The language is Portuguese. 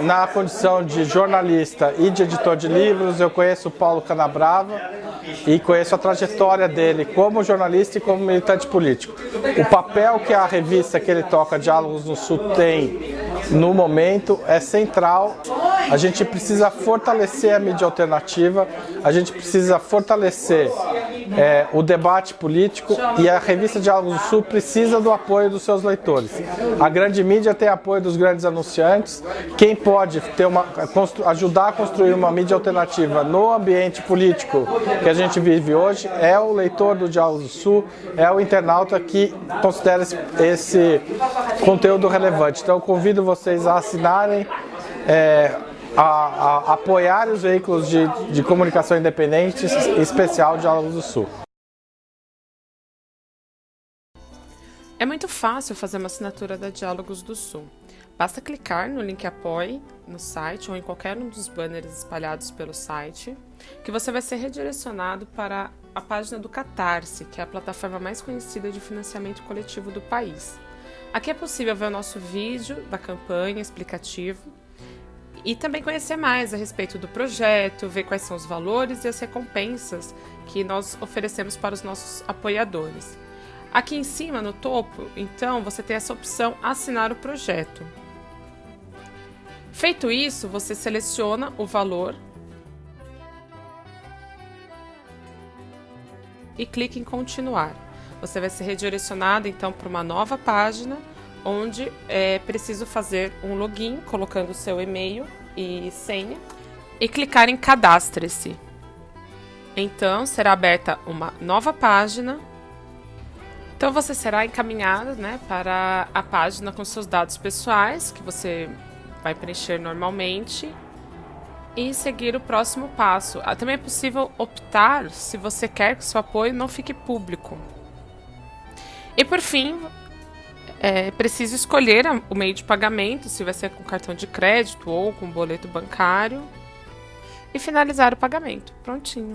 Na condição de jornalista e de editor de livros, eu conheço o Paulo Canabrava e conheço a trajetória dele como jornalista e como militante político. O papel que a revista que ele toca, Diálogos no Sul, tem no momento é central. A gente precisa fortalecer a mídia alternativa, a gente precisa fortalecer é, o debate político e a revista Diálogos do Sul precisa do apoio dos seus leitores. A grande mídia tem apoio dos grandes anunciantes. Quem pode ter uma, ajudar a construir uma mídia alternativa no ambiente político que a gente vive hoje é o leitor do Diálogos do Sul, é o internauta que considera esse, esse conteúdo relevante. Então eu convido vocês a assinarem é, a, a, apoiar os veículos de, de comunicação independentes, em especial Diálogos do Sul. É muito fácil fazer uma assinatura da Diálogos do Sul. Basta clicar no link Apoie no site ou em qualquer um dos banners espalhados pelo site, que você vai ser redirecionado para a página do Catarse, que é a plataforma mais conhecida de financiamento coletivo do país. Aqui é possível ver o nosso vídeo da campanha explicativo e também conhecer mais a respeito do projeto, ver quais são os valores e as recompensas que nós oferecemos para os nossos apoiadores. Aqui em cima, no topo, então, você tem essa opção assinar o projeto. Feito isso, você seleciona o valor e clica em continuar. Você vai ser redirecionado então para uma nova página onde é preciso fazer um login colocando seu e-mail e senha e clicar em cadastre-se. Então será aberta uma nova página. Então você será encaminhado né, para a página com seus dados pessoais que você vai preencher normalmente e seguir o próximo passo. Ah, também é possível optar se você quer que seu apoio não fique público. E por fim, é preciso escolher o meio de pagamento, se vai ser com cartão de crédito ou com boleto bancário, e finalizar o pagamento. Prontinho.